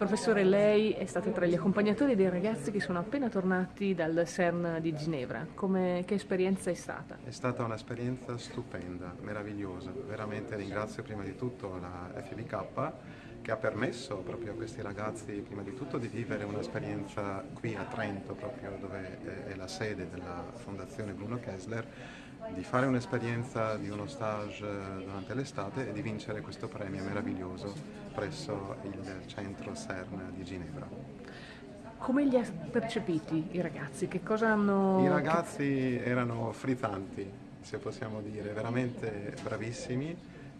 Professore, lei è stato tra gli accompagnatori dei ragazzi che sono appena tornati dal CERN di Ginevra. Come, che esperienza è stata? È stata un'esperienza stupenda, meravigliosa. Veramente ringrazio prima di tutto la FBK che ha permesso proprio a questi ragazzi prima di tutto di vivere un'esperienza qui a Trento, proprio dove è la sede della Fondazione Bruno Kessler, di fare un'esperienza di uno stage durante l'estate e di vincere questo premio meraviglioso presso il centro CERN di Ginevra. Come li ha percepiti i ragazzi? Che cosa hanno... I ragazzi erano frizzanti, se possiamo dire, veramente bravissimi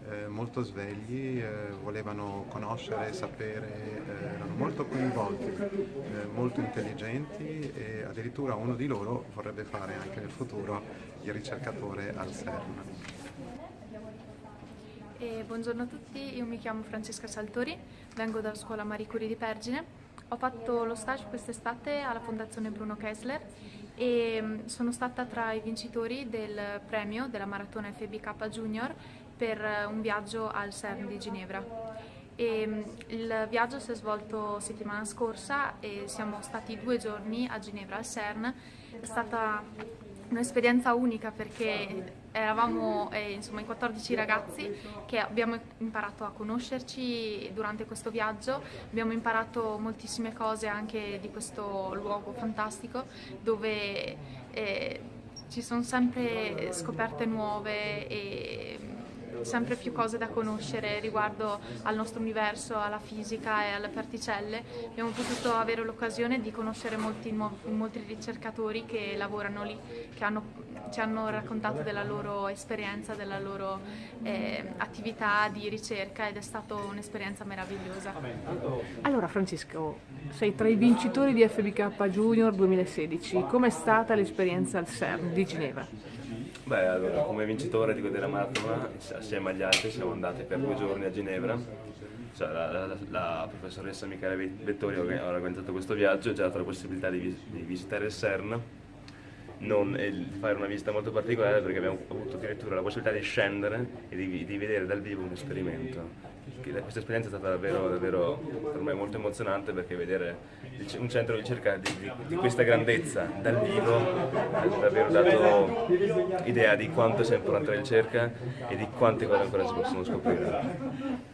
eh, molto svegli, eh, volevano conoscere, sapere, eh, erano molto coinvolti, eh, molto intelligenti e addirittura uno di loro vorrebbe fare anche nel futuro il ricercatore al CERN. E buongiorno a tutti, io mi chiamo Francesca Saltori, vengo dalla scuola Marie Curie di Pergine. Ho fatto lo stage quest'estate alla Fondazione Bruno Kessler e mm, sono stata tra i vincitori del premio della maratona FBK Junior per eh, un viaggio al CERN di Ginevra. E mm, il viaggio si è svolto settimana scorsa e siamo stati due giorni a Ginevra al CERN. È stata un'esperienza unica perché eravamo eh, insomma, in 14 ragazzi che abbiamo imparato a conoscerci durante questo viaggio, abbiamo imparato moltissime cose anche di questo luogo fantastico dove eh, ci sono sempre scoperte nuove e sempre più cose da conoscere riguardo al nostro universo, alla fisica e alle particelle. Abbiamo potuto avere l'occasione di conoscere molti, molti ricercatori che lavorano lì, che hanno, ci hanno raccontato della loro esperienza, della loro eh, attività di ricerca ed è stata un'esperienza meravigliosa. Allora Francesco, sei tra i vincitori di FBK Junior 2016, com'è stata l'esperienza al CERN di Ginevra? Beh, allora, come vincitore di della maratona, assieme agli altri, siamo andati per due giorni a Ginevra. Cioè, la, la, la, professoressa Michele Vettori ha organizzato questo viaggio ci ha dato la possibilità di, di visitare il CERN non, fare una visita molto particolare perché abbiamo avuto addirittura la possibilità di scendere e di, di vedere dal vivo un esperimento. Questa esperienza è stata davvero, davvero per me molto emozionante perché vedere un centro di ricerca di, di, di questa grandezza dal vivo ha davvero dato idea di quanto sia importante la ricerca e di quante cose ancora si possono scoprire.